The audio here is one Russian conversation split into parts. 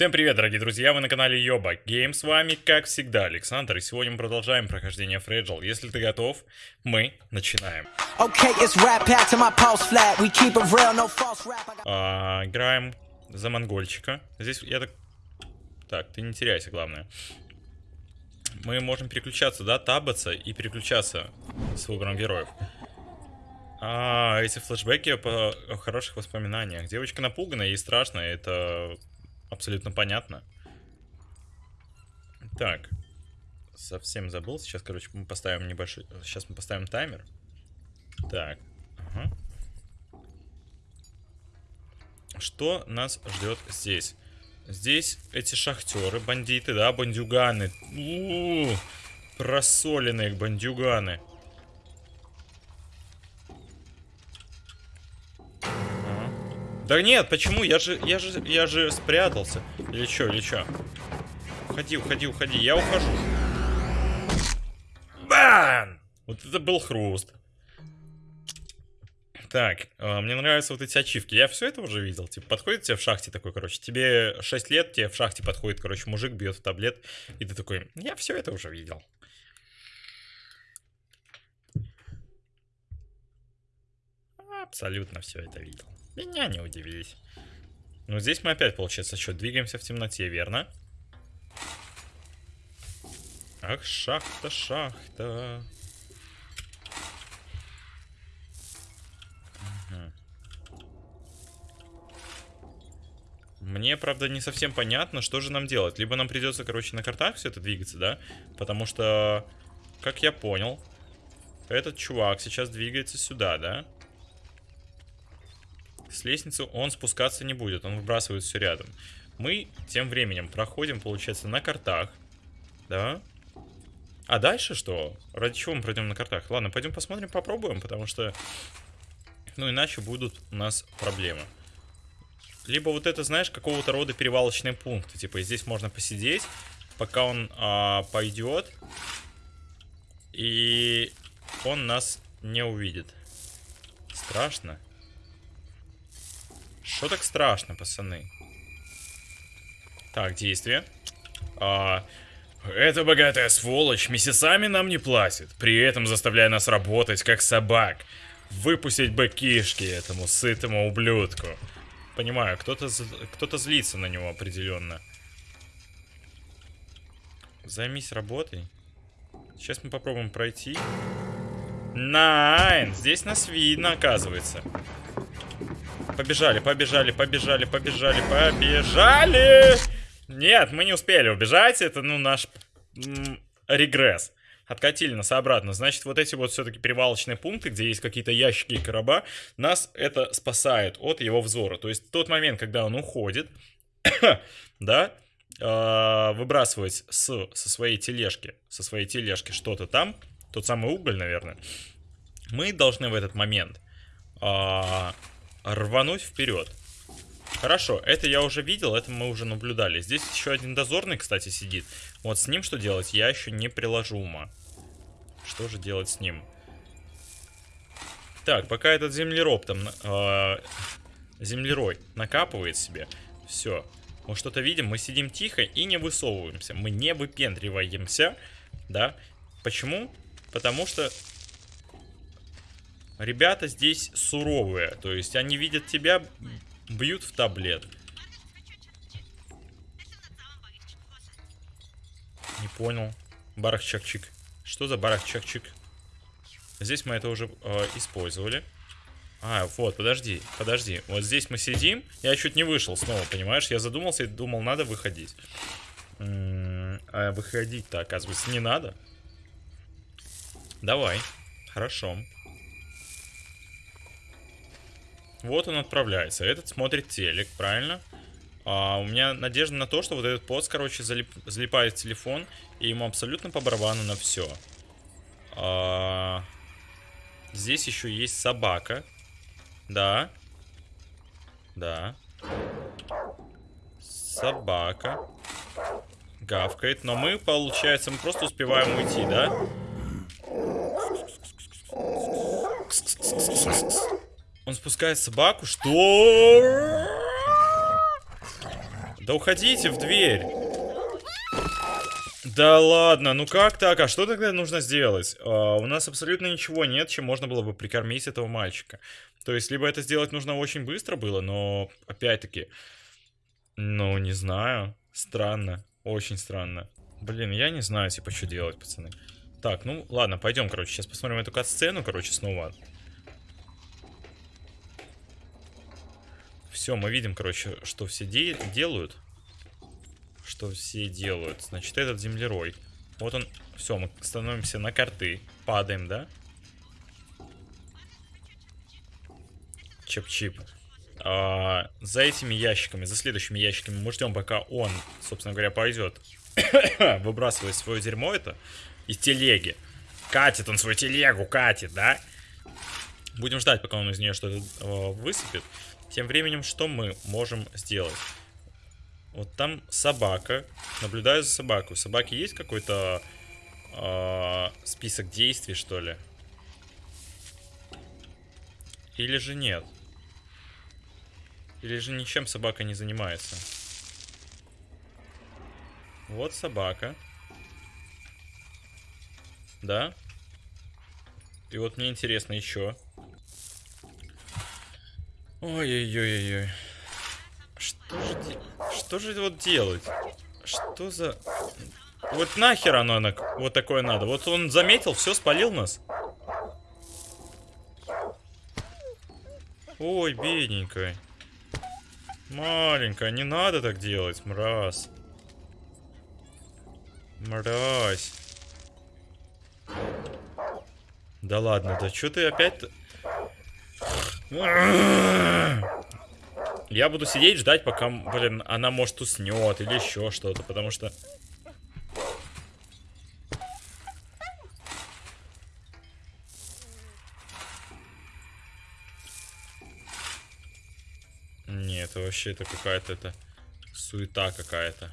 Всем привет, дорогие друзья, вы на канале Йоба Гейм, с вами, как всегда, Александр, и сегодня мы продолжаем прохождение Fragile. Если ты готов, мы начинаем. Okay, real, no got- А, играем за монгольчика. Здесь я так... Так, ты не теряйся, главное. Мы можем переключаться, да, табаться и переключаться с выбором героев. А, эти флешбеки по о хороших воспоминаниях. Девочка напугана, ей страшно, это абсолютно понятно. Так, совсем забыл. Сейчас, короче, мы поставим небольшой... Сейчас мы поставим таймер. Так, ага. Что нас ждет здесь? Здесь эти шахтеры, бандиты, да, бандюганы. У-у-у, просоленные бандюганы. Ага. Да нет, почему? Я же, я же, я же спрятался. Или что, или что? Уходи, уходи, уходи. Я ухожу. Бан! Вот это был хруст. Так, э, мне нравятся вот эти ачивки. Я все это уже видел. Типа, подходит тебе в шахте такой, короче, тебе 6 лет, тебе в шахте подходит, короче, мужик бьет в таблет, и ты такой, я все это уже видел. Абсолютно все это видел. Меня не удивились. Ну, здесь мы опять, получается, что, двигаемся в темноте, верно? Ах, шахта, шахта. Мне, правда, не совсем понятно, что же нам делать. Либо нам придется, короче, на картах все это двигаться, да? Потому что, как я понял, этот чувак сейчас двигается сюда, да? С лестницы он спускаться не будет, он выбрасывает все рядом. Мы тем временем проходим, получается, на картах, да? А дальше что? Ради чего мы пройдем на картах? Ладно, пойдем посмотрим, попробуем, потому что, ну, иначе будут у нас проблемы. Либо вот это, знаешь, какого-то рода перевалочные пункты. Типа здесь можно посидеть, пока он а, пойдет. И он нас не увидит. Страшно. Что так страшно, пацаны? Так, действие. А, эта богатая сволочь месяцами нам не платит, при этом заставляя нас работать как собак. Выпустить бы кишки этому сытому ублюдку. Понимаю, кто-то кто злится на него определенно. Займись работой. Сейчас мы попробуем пройти. Найн! Здесь нас видно, оказывается. Побежали, побежали, побежали, побежали, побежали! Нет, мы не успели убежать. Это, ну, наш регресс. Откатили нас обратно. Значит, вот эти вот все-таки перевалочные пункты, где есть какие-то ящики и короба, нас это спасает от его взора. То есть, тот момент, когда он уходит, да, э, выбрасывать с, со своей тележки, со своей тележки что-то там, тот самый уголь, наверное, мы должны в этот момент э, рвануть вперед. Хорошо, это я уже видел, это мы уже наблюдали. Здесь еще один дозорный, кстати, сидит. Вот с ним что делать, я еще не приложу ума. Что же делать с ним? Так, пока этот землероб там... Э, землерой накапывает себе. Все. Мы что-то видим, мы сидим тихо и не высовываемся. Мы не выпендриваемся, да? Почему? Потому что ребята здесь суровые. То есть они видят тебя, бьют в таблет. Не понял. Барах-чак-чик. Что за барах-чак-чик? Здесь мы это уже э, использовали. А, вот, подожди, подожди. Вот здесь мы сидим. Я чуть не вышел снова, понимаешь? Я задумался и думал, надо выходить. А выходить-то, оказывается, не надо. Давай. Хорошо. Вот он отправляется. Этот смотрит телек, правильно? А, у меня надежда на то, что вот этот пост, короче, залип, залипает в телефон, и ему абсолютно по барабану на все. А, здесь еще есть собака. Да. Да. Собака. Гавкает. Но мы, получается, мы просто успеваем уйти, да? Он спускает собаку. Что? Да уходите в дверь. Да ладно, ну как так? А что тогда нужно сделать? А, у нас абсолютно ничего нет, чем можно было бы прикормить этого мальчика. То есть, либо это сделать нужно очень быстро было, но, опять-таки, ну, не знаю. Странно, очень странно. Блин, я не знаю, типа, что делать, пацаны. Так, ну, ладно, пойдем, короче, сейчас посмотрим эту кат-сцену, короче, снова. Все, мы видим, короче, что все де делают. Что все делают. Значит, этот землерой. Вот он. Все, мы становимся на карты. Падаем, да? Чип-чип. А, за этими ящиками, за следующими ящиками мы ждем, пока он, собственно говоря, пойдет. Выбрасывает свое дерьмо это из телеги. Катит он свою телегу, катит, да? Будем ждать, пока он из нее что-то э, высыпет. Тем временем, что мы можем сделать? Вот там собака. Наблюдаю за собакой. У собаки есть какой-то э, список действий, что ли? Или же нет? Или же ничем собака не занимается? Вот собака. Да? И вот мне интересно еще. Ой-ой-ой-ой. Что же, что же вот делать? Что за... Вот нахер оно на... вот такое надо? Вот он заметил, все, спалил нас. Ой, бедненькая. Маленькая, не надо так делать, мразь. Мразь. Да ладно, да что ты опять... Я буду сидеть, ждать, пока, блин, она, может, уснет или еще что-то, потому что... Нет, вообще это какая-то это суета какая-то.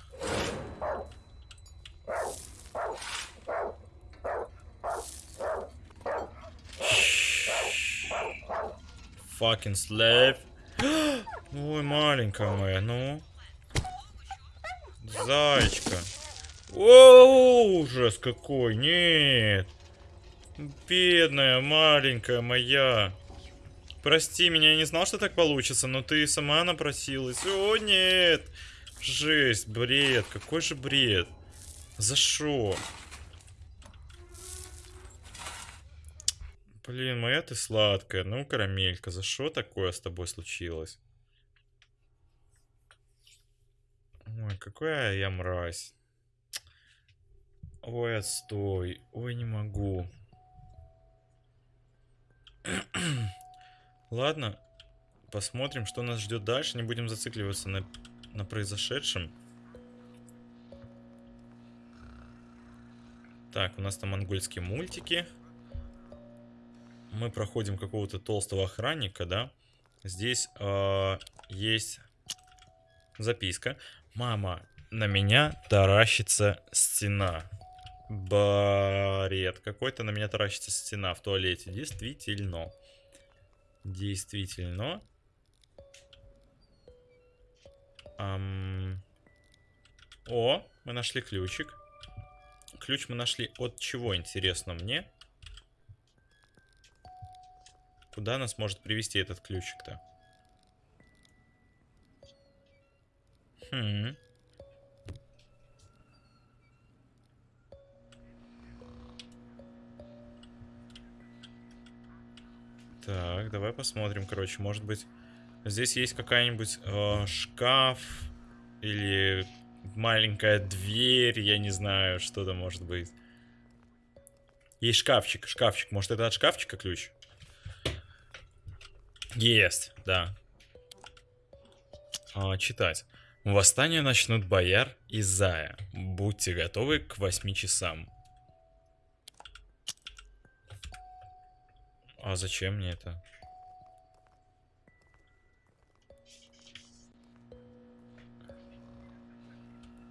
Fucking slave. Ой, маленькая моя, ну. Зайчка. О, ужас какой, нет. Бедная, маленькая моя. Прости меня, я не знал, что так получится, но ты сама напросилась. О, нет. Жесть, бред, какой же бред. За шо? Блин, моя ты сладкая. Ну, карамелька, за что такое с тобой случилось? Ой, какая я мразь. Ой, отстой. Ой, не могу. Ладно, посмотрим, что нас ждет дальше. Не будем зацикливаться на, на произошедшем. Так, у нас там монгольские мультики мы проходим какого-то толстого охранника, да. Здесь э, есть записка. Мама, на меня таращится стена. Бред. Какой-то на меня таращится стена в туалете. Действительно. Действительно. Ам... О, мы нашли ключик. Ключ мы нашли от чего, интересно мне? Куда нас может привести этот ключик-то? Хм. Так, давай посмотрим, короче, может быть, здесь есть какая-нибудь э, шкаф или маленькая дверь, я не знаю, что то может быть. Есть шкафчик, шкафчик, может это от шкафчика ключ? Есть, да. А, читать. Восстание начнут бояр и зая. Будьте готовы к 8 часам. А зачем мне это?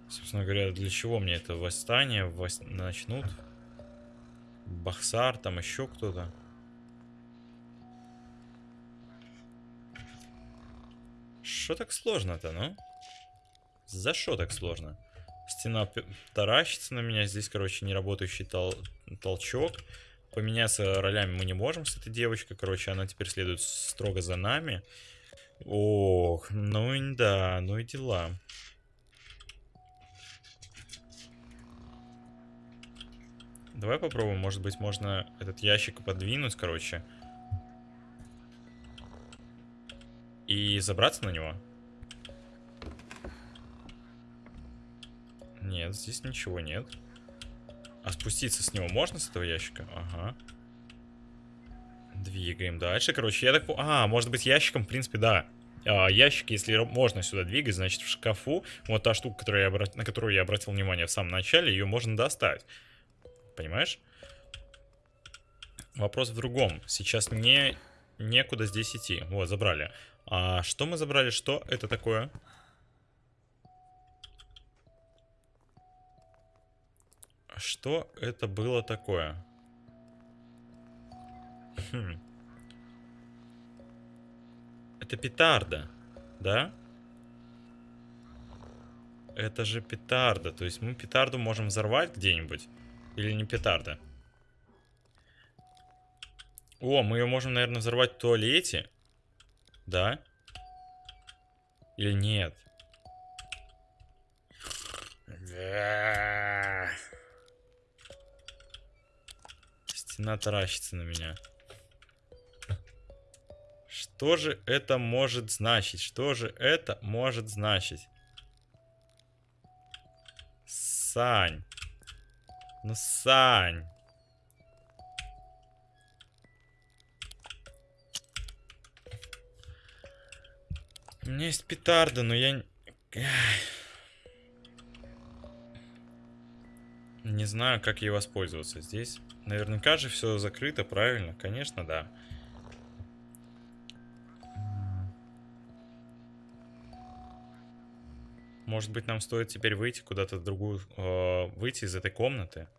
Собственно говоря, для чего мне это восстание вос... начнут? Бахсар, там еще кто-то. Что так сложно-то, ну? За что так сложно? Стена таращится на меня. Здесь, короче, неработающий тол- толчок. Поменяться ролями мы не можем с этой девочкой. Короче, она теперь следует строго за нами. Ох, ну и да, ну и дела. Давай попробуем, может быть, можно этот ящик подвинуть, короче. И забраться на него. Нет, здесь ничего нет. А спуститься с него можно с этого ящика? Ага. Двигаем дальше. Короче, я так... А, может быть, ящиком, в принципе, да. А, ящик, если можно сюда двигать, значит, в шкафу, вот та штука, которую я обра- на которую я обратил внимание в самом начале, ее можно достать. Понимаешь? Вопрос в другом. Сейчас не... некуда здесь идти. Вот, забрали. А что мы забрали? Что это такое? Что это было такое? Хм. Это петарда, да? Это же петарда. То есть мы петарду можем взорвать где-нибудь? Или не петарда? О, мы ее можем, наверное, взорвать в туалете. Да? Или нет? Стена таращится на меня. Что же это может значить? Что же это может значить? Сань. Ну, Сань. У меня есть петарда, но я... Не знаю, как ей воспользоваться. Здесь наверняка же все закрыто, правильно? Конечно, да. Может быть, нам стоит теперь выйти куда-то в другую... э, выйти из этой комнаты?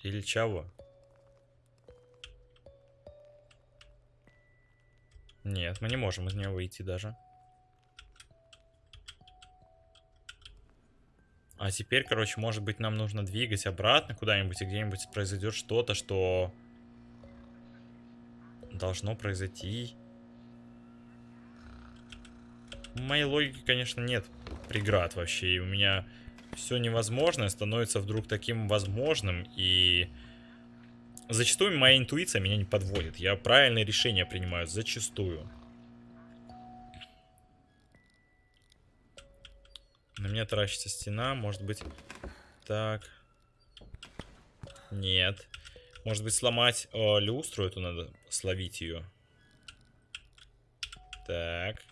Или чего? Нет, мы не можем из нее выйти даже. А теперь, короче, может быть, нам нужно двигать обратно куда-нибудь, и где-нибудь произойдет что-то, что должно произойти. Моей логике, конечно, нет преград вообще, и у меня все невозможное становится вдруг таким возможным, и зачастую моя интуиция меня не подводит. Я правильные решения принимаю зачастую. На меня таращится стена, может быть... Так. Нет. Может быть, сломать э, люстру эту надо, словить ее. Так.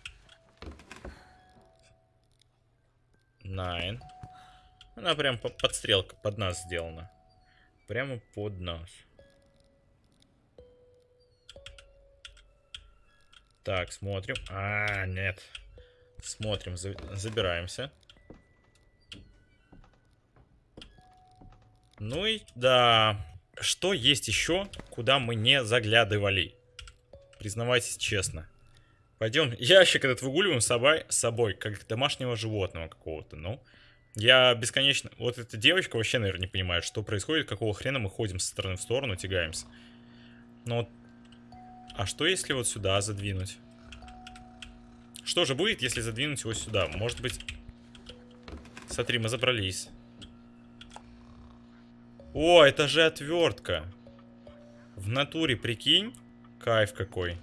Найн. Она прям по- под стрелка, под нас сделана. Прямо под нас. Так, смотрим. А, нет. Смотрим, за- забираемся. Ну и да. Что есть еще, куда мы не заглядывали? Признавайтесь честно. Пойдем, ящик этот выгуливаем с собой, с собой как домашнего животного какого-то, ну. Я бесконечно... Вот эта девочка вообще, наверное, не понимает, что происходит, какого хрена мы ходим со стороны в сторону, тягаемся. Но. А что если вот сюда задвинуть? Что же будет, если задвинуть его сюда? Может быть... Смотри, мы забрались. О, это же отвертка. В натуре, прикинь. Кайф какой.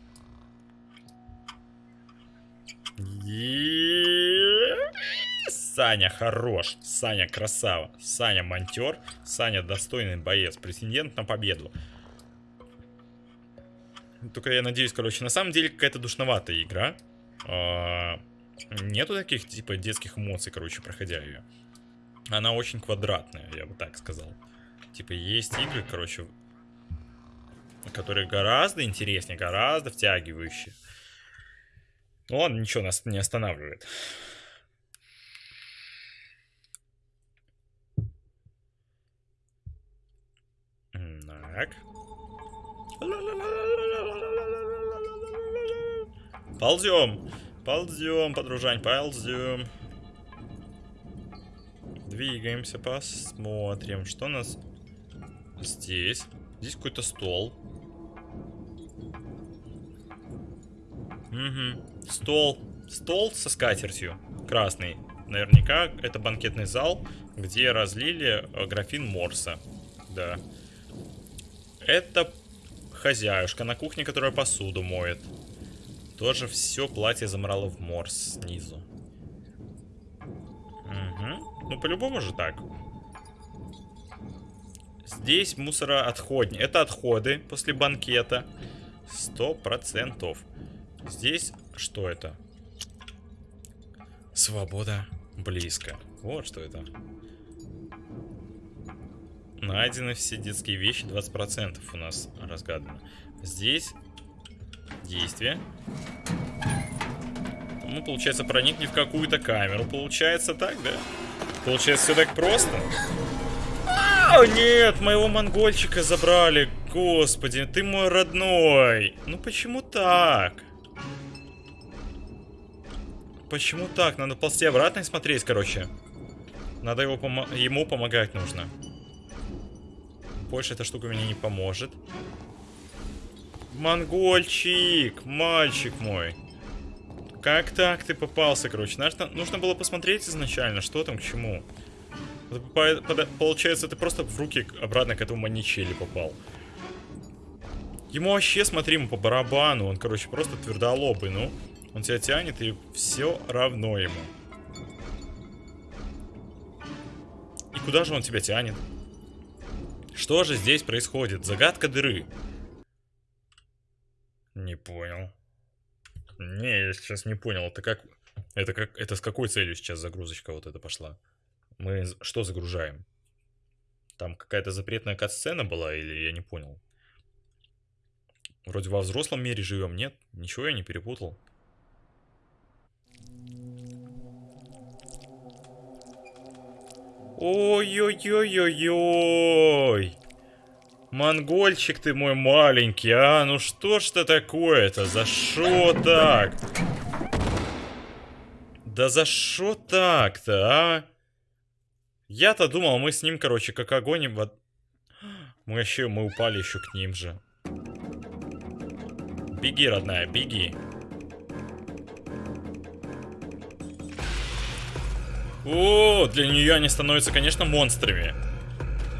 Саня хорош. Саня красава. Саня монтер. Саня достойный боец. Претендент на победу. Только я надеюсь, короче, на самом деле какая-то душноватая игра. А, Нету таких, типа, детских эмоций, короче, проходя ее. Она очень квадратная, я бы так сказал. Типа, есть игры, короче, которые гораздо интереснее, гораздо втягивающие. Ну ладно, ничего нас не останавливает. Так. Ползем. Ползем, подружань, ползем. Двигаемся, посмотрим, что у нас здесь. Здесь какой-то стол. Угу. Стол. Стол со скатертью. Красный. Наверняка это банкетный зал, где разлили э, графин Морса. Да. Это хозяюшка на кухне, которая посуду моет. Тоже все платье замрало в Морс снизу. Угу. Ну, по-любому же так. Здесь мусороотходни. Это отходы после банкета. Сто процентов. Здесь что это? Свобода близко. Вот что это. Найдены все детские вещи, 20% у нас разгадано. Здесь действие. Мы, получается, проникли в какую-то камеру. Получается так, да? Получается, все так просто? О, нет, моего монгольчика забрали. Господи, ты мой родной. Ну почему так? Почему так? Надо ползти обратно и смотреть, короче. Надо его помо ему помогать нужно. Больше эта штука мне не поможет. Монгольчик, мальчик мой. Как так ты попался, короче? Нужно, нужно было посмотреть изначально, что там к чему. Получается, ты просто в руки обратно к этому маничели попал. Ему вообще, смотри, ему по барабану. Он, короче, просто твердолобый, ну. Он тебя тянет, и все равно ему. И куда же он тебя тянет? Что же здесь происходит? Загадка дыры. Не понял. Не, я сейчас не понял. Это как... Это как... Это с какой целью сейчас загрузочка вот эта пошла? Мы что загружаем? Там какая-то запретная кат-сцена была или я не понял? Вроде во взрослом мире живем, нет? Ничего я не перепутал. Ой-ой-ой-ой-ой. Монгольчик ты мой маленький, а? Ну что ж это такое-то? За что так? Да за что так-то, а? Я-то думал, мы с ним, короче, как огонь в... Мы еще, мы упали еще к ним же. Беги, родная, беги. О, для нее они становятся, конечно, монстрами.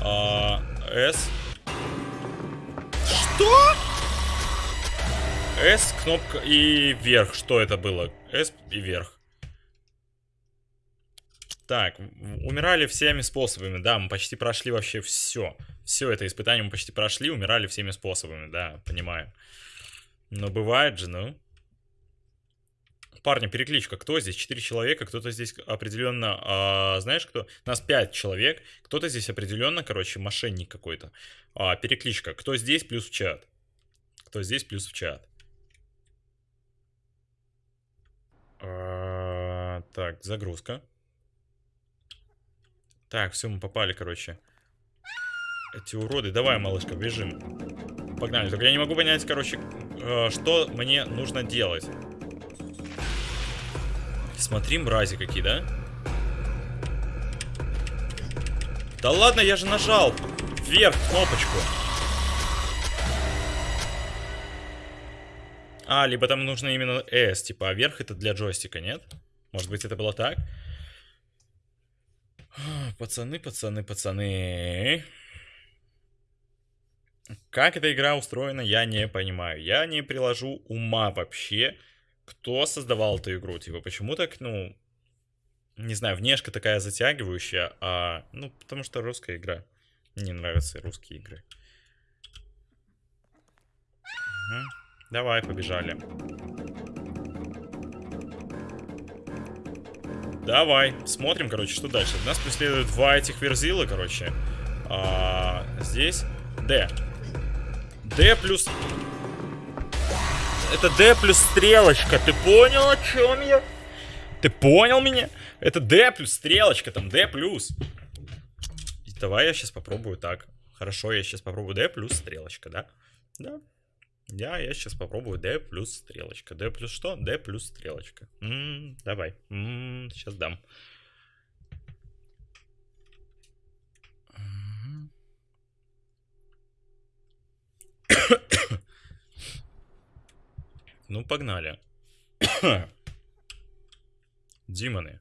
А, С. Что? С, кнопка и вверх. Что это было? С и вверх. Так, умирали всеми способами, да, мы почти прошли вообще все. Все это испытание мы почти прошли, умирали всеми способами, да, понимаю. Но бывает же, ну. Парни, перекличка. Кто здесь? Четыре человека. Кто-то здесь определенно... А, знаешь, кто? Нас пять человек. Кто-то здесь определенно, короче, мошенник какой-то. А, перекличка. Кто здесь, плюс в чат. Кто здесь, плюс в чат. А, так, загрузка. Так, все, мы попали, короче. Эти уроды. Давай, малышка, бежим. Погнали. Только я не могу понять, короче, э, что мне нужно делать. Смотри, мрази какие, да? Да ладно, я же нажал вверх кнопочку. А, либо там нужно именно S, типа, а вверх это для джойстика, нет? Может быть, это было так? Пацаны, пацаны, пацаны. Как эта игра устроена, я не понимаю. Я не приложу ума вообще кто создавал эту игру? Типа, почему так, ну, не знаю, внешка такая затягивающая, а, ну, потому что русская игра. Мне нравятся русские игры. Угу. Давай, побежали. Давай, смотрим, короче, что дальше. Нас преследуют два этих верзила, короче. А, здесь D. D плюс это D плюс стрелочка. Ты понял, о чем я? Ты понял меня? Это D плюс стрелочка, там D плюс. Давай я сейчас попробую так. Хорошо, я сейчас попробую D плюс стрелочка, да? Да. Да, я сейчас попробую D плюс стрелочка. D плюс что? D плюс стрелочка. М -м, давай. М -м, сейчас дам. Ну, погнали. Димоны.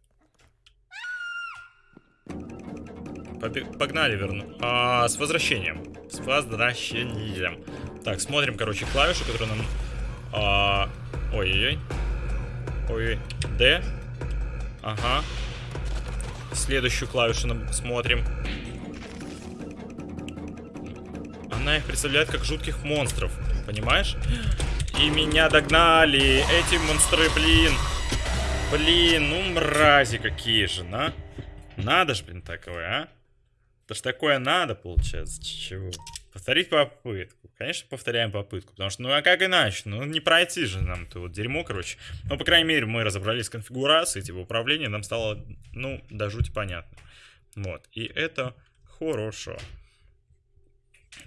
Побе- Погнали, верну. А, с возвращением. С возвращением. Так, смотрим, короче, клавишу, которую нам... а, Ой-ой-ой. Ой-ой. D. Ага. Следующую клавишу нам смотрим. Она их представляет как жутких монстров. Понимаешь? И меня догнали. Эти монстры, блин. Блин, ну мрази какие же, на. Надо ж, блин, такое, а? Это ж такое надо, получается. Чего? Повторить попытку. Конечно, повторяем попытку. Потому что, ну а как иначе? Ну не пройти же нам то вот дерьмо, короче. Ну, по крайней мере, мы разобрались с конфигурацией, типа управления, нам стало, ну, до жути понятно. Вот. И это хорошо.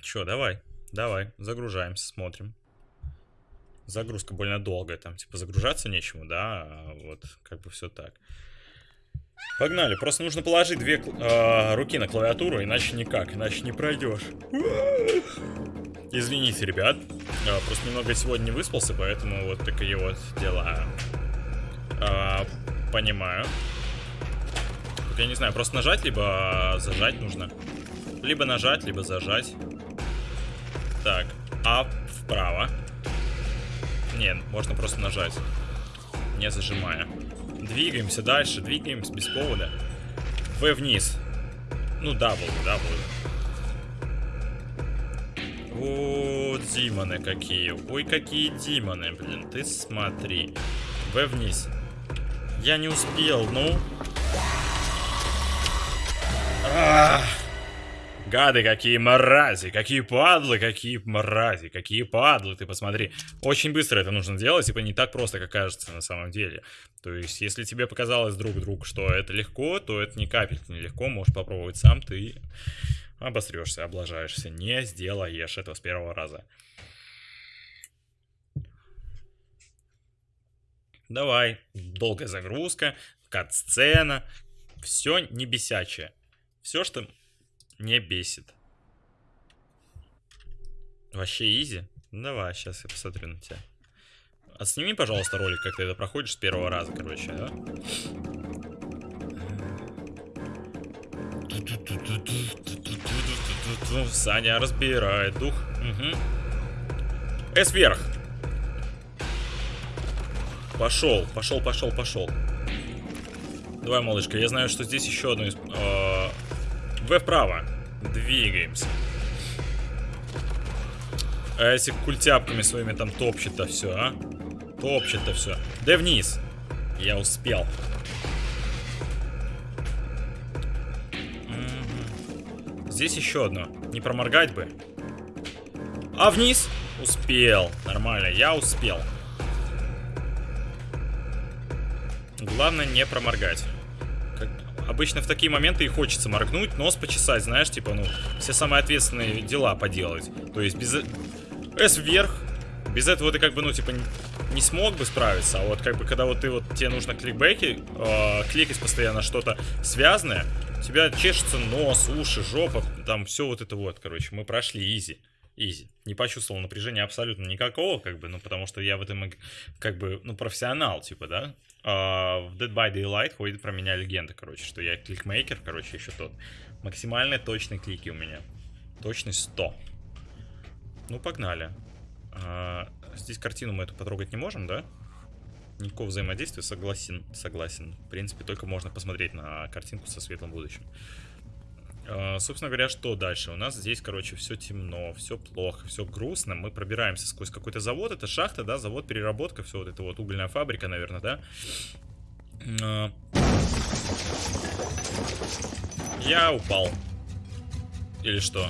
Чё, давай. Давай, загружаемся, смотрим. Загрузка больно долгая, там, типа, загружаться нечему, да, а вот, как бы все так. Погнали, просто нужно положить две э, руки на клавиатуру, иначе никак, иначе не пройдешь. Извините, ребят, э, просто немного сегодня не выспался, поэтому вот такие вот дела. Э, понимаю. Тут я не знаю, просто нажать, либо зажать нужно. Либо нажать, либо зажать. Так, а вправо. Нет, можно просто нажать, не зажимая. Двигаемся дальше, двигаемся без повода. В вниз. Ну, double, double. О, демоны какие. Ой, какие демоны, блин. Ты смотри. В вниз. Я не успел, ну. Ах. Гады, какие мрази, какие падлы, какие мрази, какие падлы, ты посмотри. Очень быстро это нужно делать, типа не так просто, как кажется на самом деле. То есть, если тебе показалось, друг, друг, что это легко, то это ни капельки не легко, можешь попробовать сам, ты обосрешься, облажаешься, не сделаешь этого с первого раза. Давай, долгая загрузка, кат-сцена, все не бесячее. Все, что не бесит. Вообще изи? Давай, сейчас я посмотрю на тебя. Отсними, пожалуйста, ролик, как ты это проходишь с первого раза, короче, да? Саня разбирает дух. Угу. С вверх. Пошел, пошел, пошел, пошел. Давай, малышка, я знаю, что здесь еще одно из... э, В вправо. Двигаемся. А если культяпками своими там топчет-то все, а? Топчет-то все. Да вниз. Я успел. Здесь еще одно. Не проморгать бы. А вниз? Успел. Нормально, я успел. Главное не проморгать. Обычно в такие моменты и хочется моргнуть, нос почесать, знаешь, типа, ну, все самые ответственные дела поделать. То есть без... С вверх. Без этого ты как бы, ну, типа, не смог бы справиться. А вот как бы, когда вот ты вот, тебе нужно кликбеки, э, кликать постоянно что-то связанное, у тебя чешется нос, уши, жопа, там все вот это вот, короче, мы прошли изи. Изи. Не почувствовал напряжения абсолютно никакого, как бы, ну, потому что я в этом, как бы, ну, профессионал, типа, да. А, в Dead by Daylight ходит про меня легенда, короче, что я кликмейкер, короче, еще тот. Максимальные точные клики у меня. Точность 100. Ну, погнали. А, здесь картину мы эту потрогать не можем, да? Никакого взаимодействия, согласен, согласен. В принципе, только можно посмотреть на картинку со светлым будущим. А, собственно говоря, что дальше? У нас здесь, короче, все темно, все плохо, все грустно. Мы пробираемся сквозь какой-то завод. Это шахта, да, завод, переработка, все вот это вот угольная фабрика, наверное, да? А. Я упал. Или что?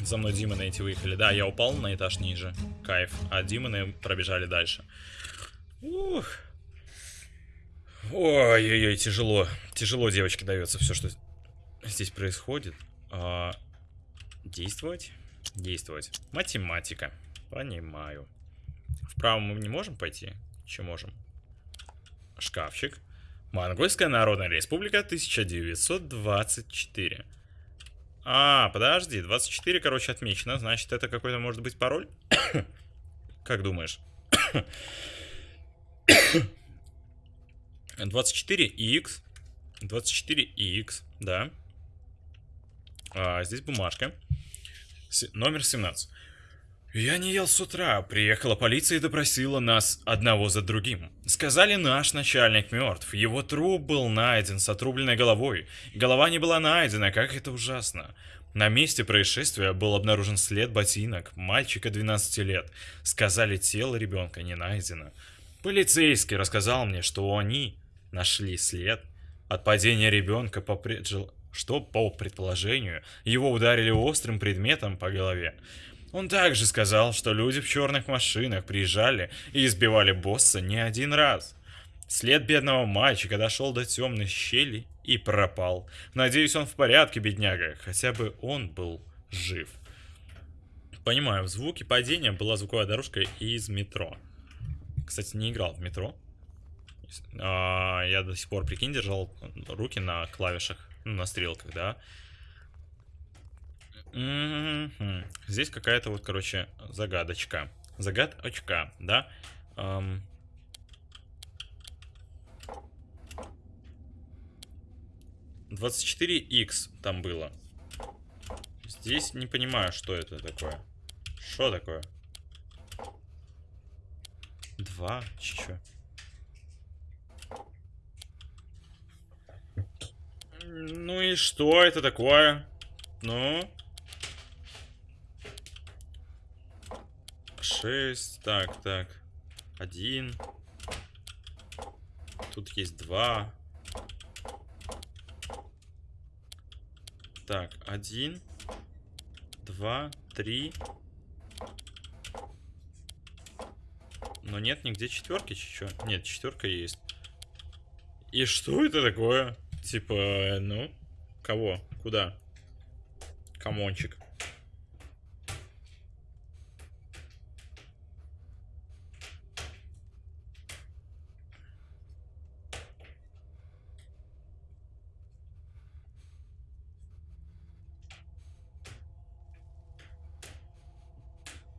За мной Димоны эти выехали. Да, я упал на этаж ниже. Кайф. А Димоны пробежали дальше. Ух. Ой-ой-ой, тяжело. Тяжело, девочке, дается все, что здесь происходит. А, действовать? Действовать. Математика. Понимаю. Вправо мы не можем пойти? Че можем? Шкафчик. Монгольская Народная Республика 1924. А, подожди, 24, короче, отмечено. Значит, это какой-то может быть пароль? Как думаешь? 24x. 24x, да. А, здесь бумажка. С- номер 17. Я не ел с утра. Приехала полиция и допросила нас одного за другим. Сказали, наш начальник мертв. Его труп был найден с отрубленной головой. Голова не была найдена, как это ужасно. На месте происшествия был обнаружен след ботинок мальчика 12 лет. Сказали, тело ребенка не найдено. Полицейский рассказал мне, что они нашли след от падения ребенка по преджел- что по предположению его ударили острым предметом по голове. Он также сказал, что люди в черных машинах приезжали и избивали босса не один раз. След бедного мальчика дошел до темной щели и пропал. Надеюсь, он в порядке, бедняга. Хотя бы он был жив. Понимаю, в звуке падения была звуковая дорожка из метро. Кстати, не играл в метро. А, я до сих пор, прикинь, держал руки на клавишах, ну, на стрелках, да. Здесь какая-то вот, короче, загадочка. Загадочка, да. Ам. Двадцать четыре х там было. Здесь не понимаю, что это такое. Что такое? Два? Чё? Ну и что это такое? Ну? Шесть. Так, так. Один. Тут есть два. Так, один. Два. Три. Но нет нигде четверки, чё? Нет, четверка есть. И что это такое? Типа, э, ну, кого? Куда? Камончик.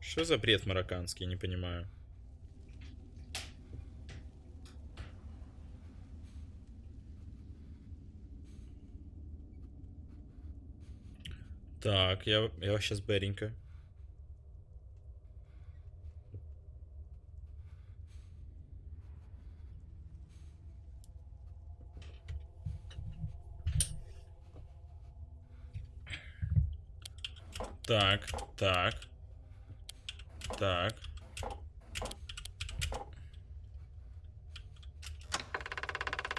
Что за бред марокканский, не понимаю. Так, я, я сейчас бэренько. Так, так. Так.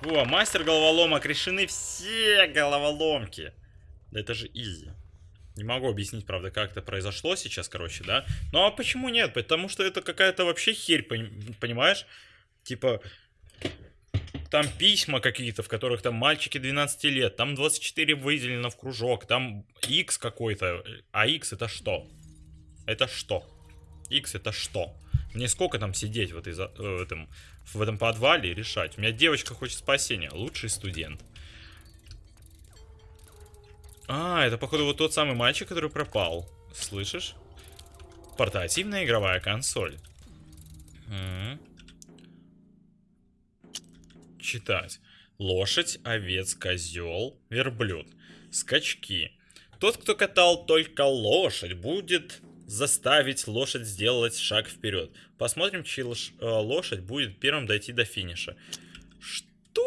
Во, мастер головоломок, решены все головоломки. Да это же изи. Не могу объяснить, правда, как это произошло сейчас, короче, да? Ну а почему нет? Потому что это какая-то вообще херь, пони- понимаешь? Типа, там письма какие-то, в которых там мальчики 12 лет, там 24 выделено в кружок, там X какой-то. А X это что? Это что? X это что? Мне сколько там сидеть в, этой, за- э, в, этом, в этом подвале и решать? У меня девочка хочет спасения, лучший студент. А, это походу вот тот самый мальчик, который пропал. Слышишь? Портативная игровая консоль. М. Читать. Лошадь, овец, козел, верблюд. Скачки. Тот, кто катал только лошадь, будет заставить лошадь сделать шаг вперед. Посмотрим, чья лош- э, лошадь будет первым дойти до финиша. Что?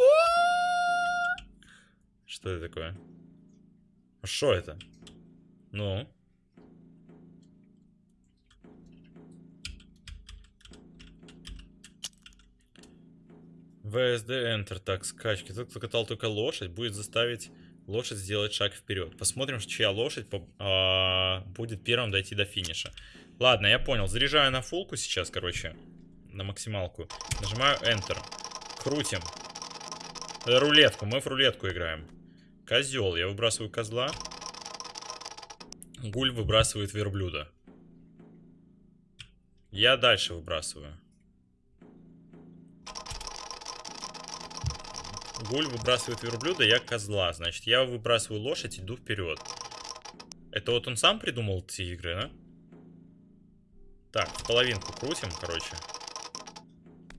Что это такое? А Что это? Ну? VSD Enter. Так, скачки. Тот, кто катал только лошадь, будет заставить лошадь сделать шаг вперед. Посмотрим, чья лошадь по- а, будет первым дойти до финиша. Ладно, я понял. Заряжаю на фулку сейчас, короче. На максималку. Нажимаю Enter. Крутим. Э, Рулетку. Мы в рулетку играем. Козел. Я выбрасываю козла. Гуль выбрасывает верблюда. Я дальше выбрасываю. Гуль выбрасывает верблюда, я козла. Значит, я выбрасываю лошадь, иду вперед. Это вот он сам придумал эти игры, да? Так, в половинку крутим, короче.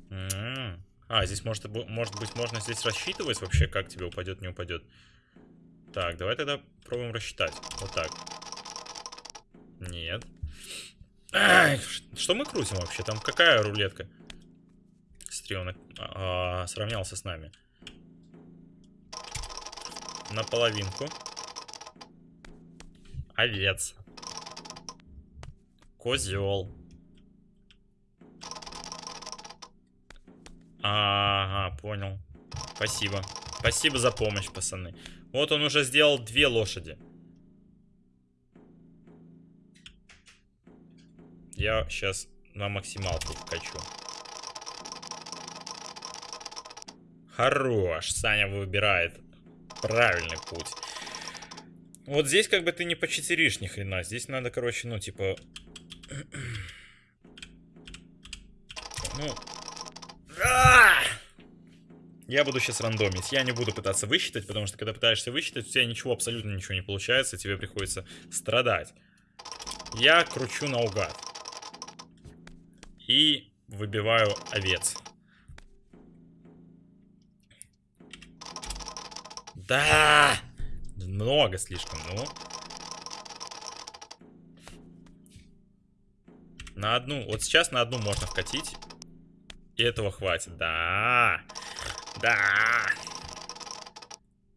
М. А, здесь может, может быть можно здесь рассчитывать вообще, как тебе упадет, не упадет. Так, давай тогда пробуем рассчитать. Вот так. Нет. Ай, что мы крутим вообще? Там какая рулетка? Смотри, он а, сравнялся с нами. На половинку. Овец. Козел. Ага, понял. Спасибо. Спасибо за помощь, пацаны. Вот он уже сделал две лошади. Я сейчас на максималку вкачу. Хорош. Саня выбирает правильный путь. Вот здесь как бы ты не почетеришь ни хрена. Здесь надо, короче, ну, типа... Ну... А! Я буду сейчас рандомить. Я не буду пытаться высчитать, потому что когда пытаешься высчитать, у тебя ничего, абсолютно ничего не получается, тебе приходится страдать. Я кручу наугад. И выбиваю овец. Да! Много слишком, ну. На одну, вот сейчас на одну можно вкатить. И этого хватит. Да. Да.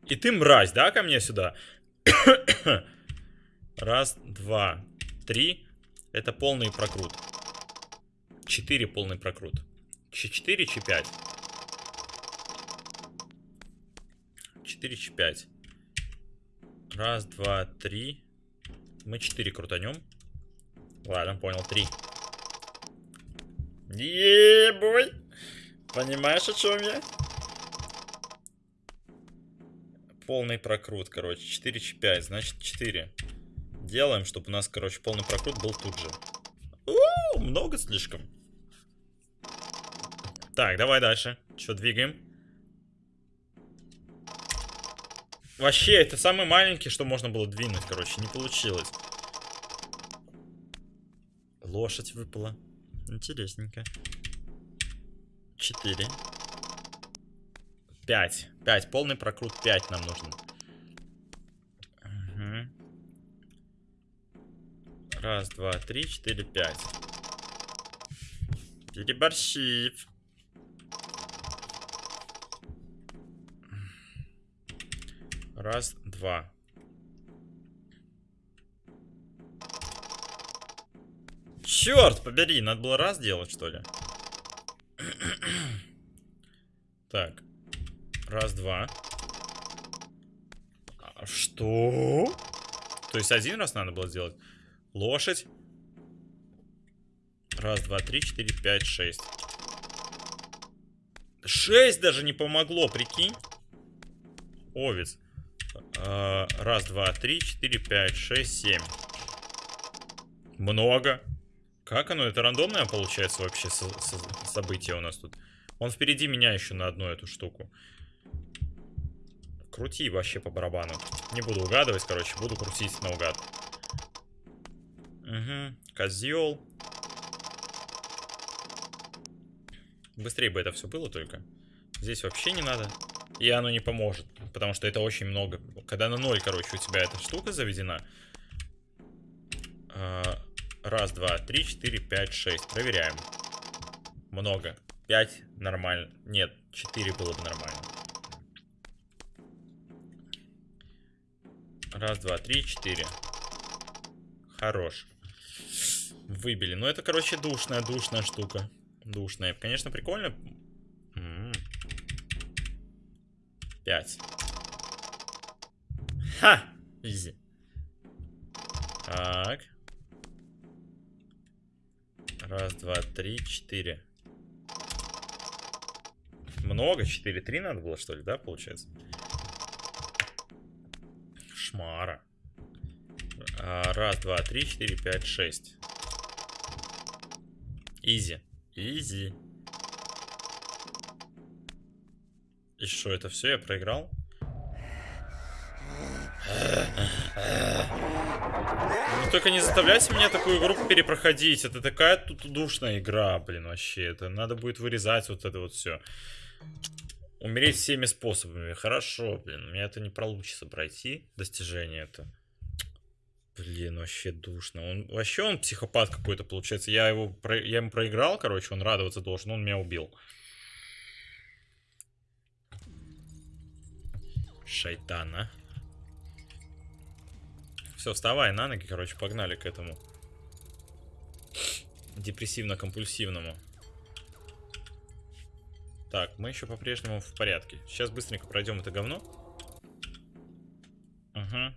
И ты мразь, да, ко мне сюда? Раз, два, три. Это полный прокрут. Четыре полный прокрут. Ч4, Ч5. 4, Ч5. Раз, два, три. Мы 4 крутанем. Ладно, понял, 3. Ебой! Понимаешь, о чем я? Полный прокрут, короче. 4 Ч5, значит 4. Делаем, чтобы у нас, короче, полный прокрут был тут же. У, много слишком. Так, давай дальше. Что, двигаем? Вообще, это самый маленький, что можно было двинуть, короче. Не получилось. Лошадь выпала. Интересненько. Четыре. Пять. Пять. Полный прокрут. Пять нам нужно. Мгм. Раз, два, три, четыре, пять. Переборщив. Раз, два. Черт побери, надо было раз делать, что ли? Так. Раз, два. А, Что? То есть один раз надо было сделать? Лошадь. Раз, два, три, четыре, пять, шесть. Шесть даже не помогло, прикинь. Овец. А, Раз, два, три, четыре, пять, шесть, семь. Много. Как оно? Это рандомное получается вообще со- со- событие у нас тут? Он впереди меня еще на одну эту штуку. Крути вообще по барабану. Не буду угадывать, короче, буду крутить наугад. Угу. Козел. Быстрее бы это все было только. Здесь вообще не надо. И оно не поможет. Потому что это очень много. Когда на ноль, короче, у тебя эта штука заведена. а, Раз, два, три, четыре, пять, шесть. Проверяем. Много. Пять нормально. Нет, четыре было бы нормально. Раз, два, три, четыре. Хорош. Выбили. Ну, это, короче, душная, душная штука. Душная. Конечно, прикольно. М. Пять. Ха! Изи. Так. Раз, два, три, четыре. Много? Четыре, три надо было, что ли, да, получается? Шмара. А, раз, два, три, четыре, пять, шесть. Изи. Изи. И что, это все, я проиграл? Ну только не заставляйте меня такую игру перепроходить. Это такая тут душная игра, блин, вообще. Это надо будет вырезать вот это вот все. Умереть всеми способами. Хорошо, блин. У меня это не получится пройти. Достижение это. Блин, вообще душно. Он вообще он психопат какой-то получается. Я его про- я ему проиграл, короче, он радоваться должен, он меня убил. Шайтана. Все, вставай на ноги, короче, погнали к этому. Депрессивно-компульсивному. Так, мы еще по-прежнему в порядке. Сейчас быстренько пройдем это говно. Ага.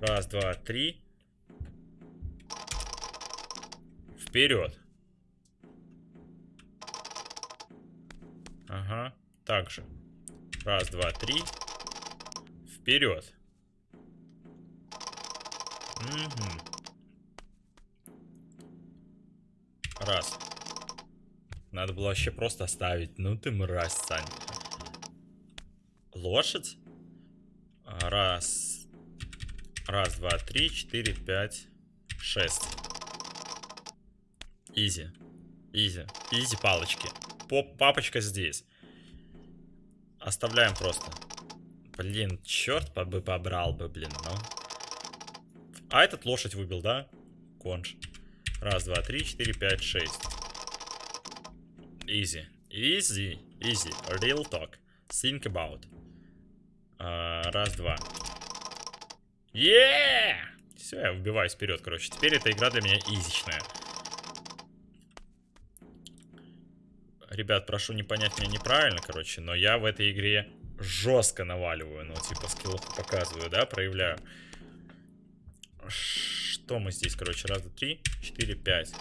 Раз, два, три. Вперед. Ага. Так же. Раз, два, три. Вперед. Мгм. Раз. Надо было вообще просто оставить. Ну ты мразь, Сань. Лошадь? А, Раз. Раз, два, три, четыре, пять, шесть. Изи. Изи. Изи палочки. Поп папочка здесь. Оставляем просто. Блин, черт бы побрал бы, блин, ну. А этот лошадь выбил, да? Конж. Раз, два, три, четыре, пять, шесть. Easy. Easy. Easy. Real talk. Think about. А, раз, два. Yeah! Все, я выбиваюсь вперед, короче. Теперь эта игра для меня изичная. Ребят, прошу не понять меня неправильно, короче, но я в этой игре жестко наваливаю, ну, типа, скиллуху показываю, да, проявляю. Что мы здесь, короче, раз, два, три, четыре, пять.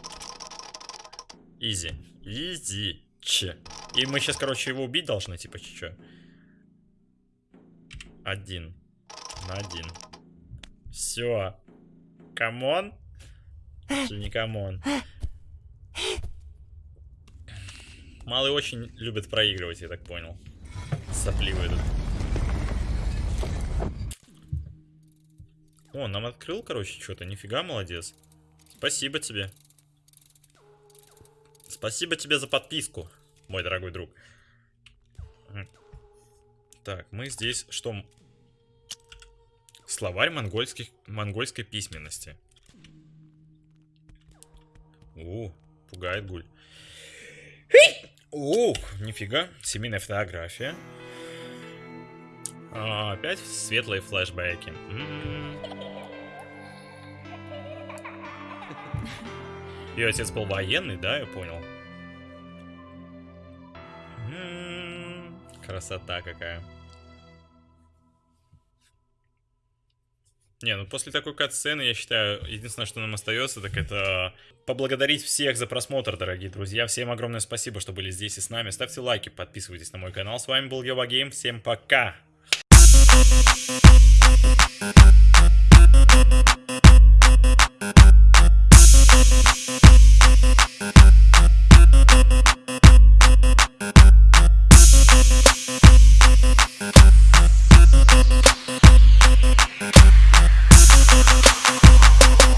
Изи. Изи. Че. И мы сейчас, короче, его убить должны, типа, че? Один. На один. Все. Come on? Или не come on? Малый очень любит проигрывать, я так понял. Сопливый этот. О, нам открыл, короче, что-то. Нифига, молодец. Спасибо тебе. Спасибо тебе за подписку, мой дорогой друг. Так, мы здесь что? м- Словарь монгольских, монгольской письменности. У, пугает гуль. Ух, нифига. Семейная фотография. А, опять светлые флешбеки. М. Ее отец был военный, да, я понял. М, Красота какая. Не, ну после такой кат-сцены, я считаю, единственное, что нам остается, так это поблагодарить всех за просмотр, дорогие друзья. Всем огромное спасибо, что были здесь и с нами. Ставьте лайки, подписывайтесь на мой канал. С вами был Ева Гейм. Всем пока!